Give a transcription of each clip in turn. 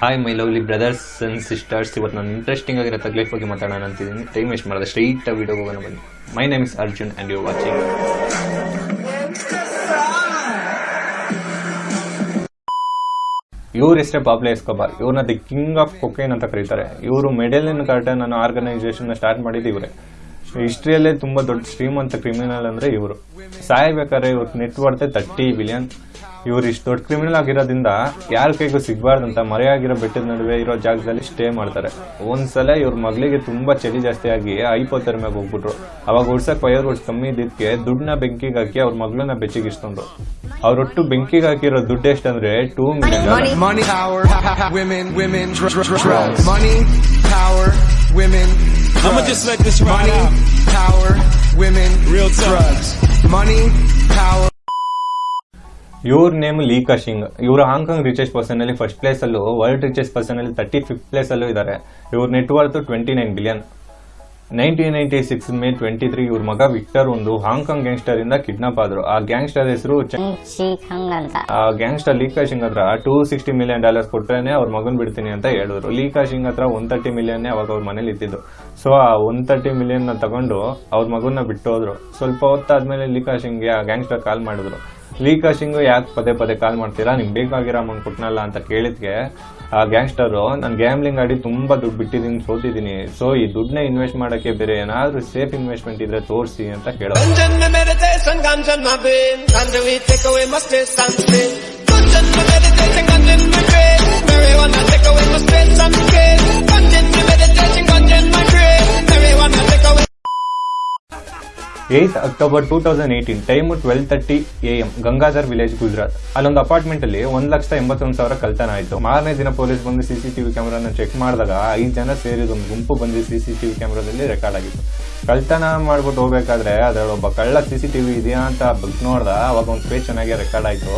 Hi my lovely brothers and sisters ಇವತ್ತು ನಾನು interesting ಆಗಿರೋ ತಗ್ಲೈಫ್ ಬಗ್ಗೆ ಮಾತಾಡೋಣ ಅಂತಿದ್ದೀನಿ ಟೈಮ್ ವೇಸ್ಟ್ ಮಾಡಿದೆ ಸ್ಟ್ರೈಟ್ ವಿಡಿಯೋ ಹೋಗೋಣ ಬನ್ನಿ. My name is Arjun and you watching ಇವ್ರ ಹೆಸರೇ ಪಾಪ್ಲೆ ಎಸ್ಕೋಬಾರ್. ಇವ್ರನ್ನ ದಿ ಕಿಂಗ್ ಆಫ್ ಕೊಕೇನ್ ಅಂತ ಕರೀತಾರೆ. ಇವರು ಮೆಡೆಲಿನ್ ಕಾರ್ಟನ್ ಅನ್ನೋ ಆರ್ಗನೈಸೇಷನ್ ಸ್ಟಾರ್ಟ್ ಮಾಡಿದ್ದು ಇವರೇ. ಹಿಸ್ಟ್ರಿಯಲ್ಲೇ ತುಂಬಾ ದೊಡ್ಡ ಶ್ರೀಮಂತ ಕ್ರಿಮಿನಲ್ ಅಂದ್ರೆ ಇವರು. ಸಾಯ್ಬೇಕಾದ್ರೆ ಇವ್ರ ನೆಟ್ ವರ್ತೆ ತರ್ಟಿ ಬಿಲಿಯನ್ ಇವ್ರು ಇಷ್ಟು ದೊಡ್ಡ ಕ್ರಿಮಿನಲ್ ಆಗಿರೋದ್ರಿಂದ ಯಾರ ಕೈಗೂ ಸಿಗಬಾರ್ದಂತ ಮರೆಯಾಗಿರೋ ಬೆಟ್ಟದ ನಡುವೆ ಇರೋ ಜಾಗದಲ್ಲಿ ಸ್ಟೇ ಮಾಡ್ತಾರೆ. ಒಂದ್ಸಲ ಇವ್ರ ಮಗಳಿಗೆ ತುಂಬಾ ಚಳಿ ಜಾಸ್ತಿ ಆಗಿ ಐಪೋತ್ತರ್ಮ್ಯಾಗ ಹೋಗ್ಬಿಟ್ರು. ಅವಾಗ ಉಡ್ಸಕ್ ಫೈರ್ ವರ್ಡ್ಸ್ ಕಮ್ಮಿ ಇದ್ದಿದ್ದಕ್ಕೆ ದುಡ್ಡನ್ನ ಬೆಂಕಿಗೆ ಹಾಕಿ ಅವ್ರ ಮಗಳನ್ನ ಬೆಚ್ಚಿಗಿಸ್ಕೊಂಡ್ರು ಅವ್ರೊಟ್ಟು ಬೆಂಕಿಗೆ ಹಾಕಿರೋ ದುಡ್ಡು ಎಷ್ಟಂದ್ರೆ two million women, women, dr- dr- dr- drugs. Money, power, women. I'ma drugs. just let this ride Money, out. power, women, Real talk. drugs. Money, power. ಇವ್ರ ನೇಮ್ ಲೀಕಾ ಸಿಂಗ್ ಇವರು ಹಾಂಗ್ಕಾಂಗ್ ರಿಚೆಸ್ಟ್ ಪರ್ಸನ್ ಅಲ್ಲಿ ಫಸ್ಟ್ ಪ್ಲೇಸ್ ಅಲ್ಲೂ world richest person ಅಲ್ಲಿ thirty fifth place ಅಲ್ಲೂ ಇದ್ದಾರೆ ಇವ್ರ net worth twenty nine billion nineteen ninety six May twenty three ಇವ್ರ ಮಗ ವಿಕ್ಟರ್ ಒಂದು ಹಾಂಗ್ಕಾಂಗ್ ಗ್ಯಾಂಗ್ಸ್ಟರ್ ಇಂದ ಕಿಡ್ನಾಪ್ ಆದ್ರು. ಆ ಗ್ಯಾಂಗ್ಸ್ಟರ್ ಹೆಸರು ಆ ಗ್ಯಾಂಗ್ಸ್ಟರ್ ಲೀಕಾ ಸಿಂಗ್ ಹತ್ರ ಟೂ ಸಿಕ್ಸ್ಟಿ ಮಿಲಿಯನ್ ಡಾಲರ್ಸ್ ಕೊಟ್ರೇನೆ ಅವ್ರ ಮಗನ್ ಬಿಡ್ತೀನಿ ಅಂತ ಹೇಳಿದ್ರು. ಲೀಕಾ ಸಿಂಗ್ ಹತ್ರ ಒನ್ ತರ್ಟಿ ಮಿಲಿಯನ್ ಅವಾಗ ಅವ್ರ ಮನೇಲಿ ಇದ್ದಿದ್ದು. ಸೊ ಆ ಒನ್ ತರ್ಟಿ ಮಿಲಿಯನ್ನ ತಗೊಂಡು ಅವ್ರ ಮಗನ್ನ ಬಿಟ್ಟು ಹೋದ್ರು ಸ್ವಲ್ಪ ಹೊತ್ತಾದ್ಮೇಲೆ ಲೀಕಾ ಸಿಂಗ್ಗೆ ಆ ಗ್ಯಾಂಗ್ಸ್ಟರ್ ಕಾಲ್ ಮಾಡಿದ್ರು. ಸಿಂಗ್ ಯಾಕೆ ಪದೇ ಪದೇ ಕಾಲ್ ಮಾಡ್ತೀರಾ? ನಿಮ್ಗೆ ಬೇಕಾಗಿರೋ ಅಮೌಂಟ್ ಕೊಟ್ನಲ್ಲ ಅಂತ ಕೇಳಿದ್ಗೆ ಆ ಗ್ಯಾಂಗ್ಸ್ಟರು ನಾನು ಗ್ಯಾಮ್ಲಿಂಗ್ ಆಡಿ ತುಂಬ ದುಡ್ಡು ಬಿಟ್ಟಿದ್ದೀನಿ ಸೋತಿದ್ದೀನಿ ಸೊ ಈ ದುಡ್ಡನ್ನ ಇನ್ವೆಸ್ಟ್ ಮಾಡೋಕ್ಕೆ ಬೇರೆ ಏನಾದರೂ ಸೇಫ್ ಇನ್ವೆಸ್ಟ್ಮೆಂಟ್ ಇದ್ರೆ ತೋರಿಸಿ ಅಂತ ಕೇಳೋದು. Eighth October two thousand eighteen time twelve thirty A M, Gangadhar village, Gujarat. ಅಲ್ಲೊಂದು ಅಪಾರ್ಟ್ಮೆಂಟ್ ಅಲ್ಲಿ ಒಂದ್ ಲಕ್ಷದ ಎಂಬತ್ತೊಂದು ಸಾವಿರ ಕಲ್ತನ ಆಯಿತು. ಮಾರನೇ ದಿನ ಪೊಲೀಸ್ ಬಂದು ಸಿಸಿಟಿವಿ ಕ್ಯಾಮ್ರಾನ ಚೆಕ್ ಮಾಡಿದಾಗ ಐದು ಜನ ಸೇರಿದ ಒಂದು ಗುಂಪು ಬಂದು ಸಿಸಿಟಿವಿ ಕ್ಯಾಮರಾದಲ್ಲಿ ರೆಕಾರ್ಡ್ ಆಗಿತ್ತು. ಕಳ್ತನ ಮಾಡ್ಬಿಟ್ಟು ಹೋಗ್ಬೇಕಾದ್ರೆ ಅದರಲ್ಲಿ ಒಬ್ಬ ಕಳ್ಳ ಸಿಸಿಟಿವಿ ಇದೆಯಾ ಅಂತ ಬಗ್ ನೋಡ್ದ, ಅವಾಗ ಒಂದು ಪೇಜ್ ಚೆನ್ನಾಗಿ ರೆಕಾರ್ಡ್ ಆಯಿತು.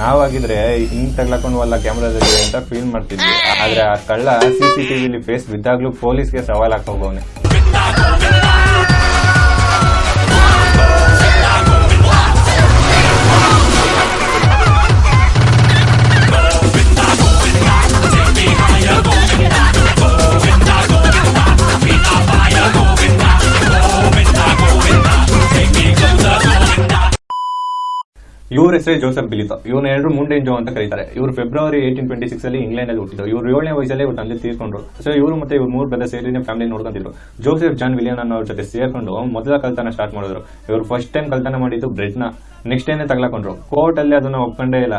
ನಾವಾಗಿದ್ರೆ ಹಿಂಗ್ ತಗ್ಲಾಕೊಂಡ್ವಲ್ಲ ಕ್ಯಾಮ್ರಾದಲ್ಲಿ ಅಂತ ಫೀಲ್ ಮಾಡ್ತಿದ್ವಿ. ಆದ್ರೆ ಆ ಕಳ್ಳ ಸಿಸಿಟಿವಿಲಿ ಫೇಸ್ ಬಿದ್ದಾಗ್ಲೂ ಪೊಲೀಸ್ಗೆ ಸವಾಲ್ ಹಾಕಿ ಇವ್ರ ಹೆಸರು ಜೋಸೆಫ್ ಬಿಲಿತ. ಇವ್ನ ಎರಡು ಜೋ ಅಂತ ಕರೀತಾರೆ. ಇವರು ಫೆಬ್ರವರಿ ಏಯ್ಟೀನ್ ಟ್ವೆಂಟಿ ಸಿಕ್ಸ್ ಅಲ್ಲಿ ಇಂಗ್ಲೆಂಡ್ ಅಲ್ಲಿ ಹುಟ್ಟಿದ್ರು. ಇವರು ಏಳನೇ ವಯಸ್ಸಲ್ಲಿ ಇವ್ರ ತಂದೆ ತೀರ್ಕೊಂಡ್ರು ಸೊ ಇವರು ಮತ್ತೆ ಇವ್ರು ಮೂರು ಬೆಲೆ ಸೇರಿ ಫ್ಯಾಮಿಲಿ ನೋಡ್ಕೊಂತಿದ್ರು. ಜೋಸೆಫ್, ಜಾನ್, ವಿಲಿಯನ್ ಅವ್ರ ಜೊತೆ ಸೇರ್ಕೊಂಡು ಮೊದಲ ಕಲ್ತಾನ ಸ್ಟಾರ್ಟ್ ಮಾಡಿದ್ರು. ಇವ್ರು ಫಸ್ಟ್ ಟೈಮ್ ಕಲ್ತನ ಮಾಡಿದ್ದು ಬ್ರೆಡ್ನ ನೆಕ್ಸ್ಟ್ ಏನೇ ತಗ್ಲಾಕೊಂಡ್ರು. ಕೋರ್ಟ್ ಅಲ್ಲಿ ಅದನ್ನ ಒಪ್ಕೊಂಡೇ ಇಲ್ಲ.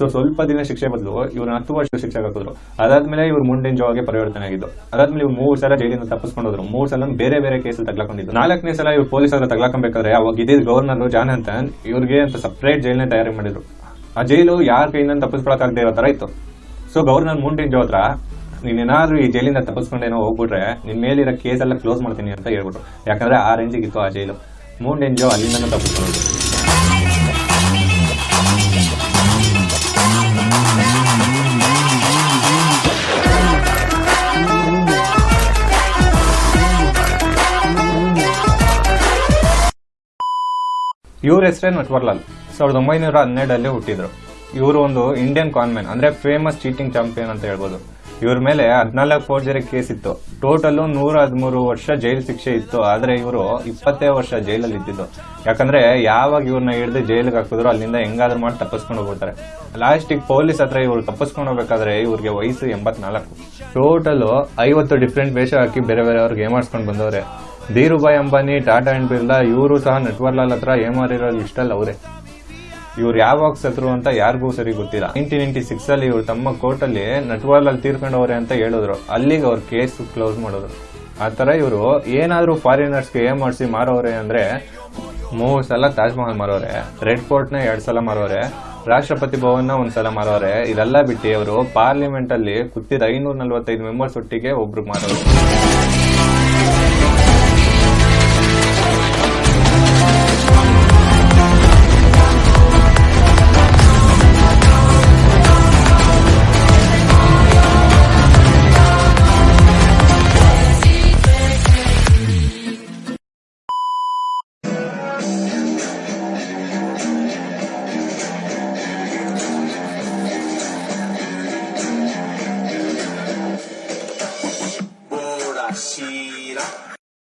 ಸೊ ಸ್ವಲ್ಪ ದಿನ ಶಿಕ್ಷೆ ಬದಲು ಇವ್ರನ್ನ ಹತ್ತು ವರ್ಷ ಶಿಕ್ಷೆ ಹಾಕಿದ್ರು ಅದಾದ್ಮೇಲೆ ಇವ್ರು ಮುಂಡಿನ ಜಾಗೆ ಪರಿವರ್ತನೆ ಆಗಿದ್ದು. ಅದಾದ್ಮೇಲೆ ಇವ್ರು ಮೂರು ಸಲ ಜೈಲಿಂದ ತಪ್ಪಿಸ್ಕೊಂಡೋದ್ರು. ಮೂರು ಸಲ ಬೇರೆ ಬೇರೆ ಕೇಸ್ ತಗ್ಲಾಕೊಂಡಿದ್ದು. ನಾಲ್ಕನೇ ಸಲ ಇವ್ರು ಪೊಲೀಸ್ ಹತ್ರ ತಗ್ಲಾಕೊಂಬೇಕಾದ್ರೆ ಅವಾಗ ಇದೇ ಗವರ್ನರ್ ಜಾನ್ ಅಂತ ಇವ್ರಿಗೆ ಅಂತ ಸಪ್ರೇಟ್ ಜೈಲ್ನ ತಯಾರಿ ಮಾಡಿದ್ರು. ಆ ಜೈಲು ಯಾರ ಕೈಯಿಂದ ತಪ್ಪಿಸ್ಕೊಳಕ್ಕಾಗದೇ ಇರೋ ತರ ಇತ್ತು. ಸೊ ಗವರ್ನರ್ ಮುಂಡಿನ ಜೋ ಹತ್ರ ನೀನೇನಾದ್ರೂ ಈ ಜೈಲಿಂದ ತಪ್ಪಿಸ್ಕೊಂಡೇನೋ ಹೋಗ್ಬಿಟ್ರೆ ನಿನ್ ಮೇಲಿರೋ ಕೇಸ್ ಎಲ್ಲ ಕ್ಲೋಸ್ ಮಾಡ್ತೀನಿ ಅಂತ ಹೇಳ್ಬಿಟ್ರು. ಯಾಕಂದ್ರೆ ಆ ರೇಂಜಿಗೆ ಇತ್ತು ಆ ಜೈಲು. ಮೂನ್ ಜೋ ಅಲ್ಲಿಂದ ತಪ್ಪಿಸ್ಕೊಂಡು ಇವ್ರ ಹೆಸರೇ ನಟ್ವರ್ಲಾಲ್ ಸಾವಿರದ ಒಂಬೈನೂರ ಹನ್ನೆರಡಲ್ಲಿ ಹುಟ್ಟಿದ್ರು. ಇವರು ಒಂದು ಇಂಡಿಯನ್ ಕಾನ್ಮೆನ್ ಅಂದ್ರೆ ಫೇಮಸ್ ಚೀಟಿಂಗ್ ಚಾಂಪಿಯನ್ ಅಂತ ಹೇಳ್ಬೋದು. ಇವ್ರ ಮೇಲೆ ಹದಿನಾಲ್ಕು ಫೋರ್ಜರಿ ಕೇಸ್ ಇತ್ತು. ಟೋಟಲ್ ನೂರ ಹದಿಮೂರು ವರ್ಷ ಜೈಲ್ ಶಿಕ್ಷೆ ಇತ್ತು. ಆದ್ರೆ ಇವರು ಇಪ್ಪತ್ತೇ ವರ್ಷ ಜೈಲಲ್ಲಿ ಇದ್ದಿದ್ದು. ಯಾಕಂದ್ರೆ ಯಾವಾಗ ಇವ್ರನ್ನ ಹಿಡಿದು ಜೈಲಿಗೆ ಹಾಕಿದ್ರು ಅಲ್ಲಿಂದ ಹೆಂಗಾದ್ರೂ ಮಾಡಿ ತಪ್ಪಿಸ್ಕೊಂಡು ಹೋಗ್ಬಿಡ್ತಾರೆ. ಲಾಸ್ಟಿಗೆ ಪೊಲೀಸ್ ಹತ್ರ ಇವ್ರು ತಪ್ಪಿಸ್ಕೊಂಡು ಹೋಗ್ಬೇಕಾದ್ರೆ ಇವ್ರಿಗೆ ವಯಸ್ಸು ಎಂಬತ್ನಾಲ್ಕು. ಟೋಟಲ್ ಐವತ್ತು ಡಿಫ್ರೆಂಟ್ ವೇಷ ಹಾಕಿ ಬೇರೆ ಬೇರೆ ಅವ್ರಿಗೆ ಏಮಾಡ್ಸ್ಕೊಂಡು ಬಂದವ್ರೆ. ಧೀರುಭಾಯ್ ಅಂಬಾನಿ, ಟಾಟಾ ಅಂಡ್ ಬಿರ್ಲಾ, ಇವರು ಸಹ ನಟ್ವರ್ಲಾಲ್ ಹತ್ರ ಏಮಾರಿರೋದು ಲಿಸ್ಟಲ್ಲಿ ಅವರೇ. ಇವ್ರು ಯಾವಾಗ ಸತ್ರು ಅಂತ ಯಾರಿಗೂ ಸರಿ ಗೊತ್ತಿಲ್ಲ. ನೈನ್ಟೀನ್ ನೈನ್ಟಿ ಸಿಕ್ಸ್ ಅಲ್ಲಿ ಇವ್ರು ತಮ್ಮ ಕೋರ್ಟ್ ಅಲ್ಲಿ ನಟ್ವರ್ಲಾಲ್ ತೀರ್ಕೊಂಡವ್ರೆ ಅಂತ ಹೇಳಿದ್ರು. ಅಲ್ಲಿಗೆ ಅವ್ರ ಕೇಸ್ ಕ್ಲೋಸ್ ಮಾಡಿದ್ರು. ಆ ತರ ಇವರು ಏನಾದರೂ ಫಾರಿನರ್ಸ್ಗೆ ಗೆ ಮಾಡಿಸಿ ಮಾರೋರೆ ಅಂದ್ರೆ ಮೂರ್ ಸಲ ತಾಜ್ ಮಹಲ್ ಮಾರೋರೆ ರೆಡ್ನ ಎರಡ್ ಸಲ ಮಾರೋರೆ ರಾಷ್ಟ್ರಪತಿ ಭವನ್ನ ಸಲ ಮಾರೋರೆ ಇದೆಲ್ಲ ಬಿಟ್ಟು ಅವರು ಪಾರ್ಲಿಮೆಂಟ್ ಅಲ್ಲಿ ಕೂತಿದ್ದ ಐನೂರ ನಲ್ವತ್ತೈದು ಮೆಂಬರ್ಸ್ ಒಟ್ಟಿಗೆ ಒಬ್ರು ಮಾರೋರು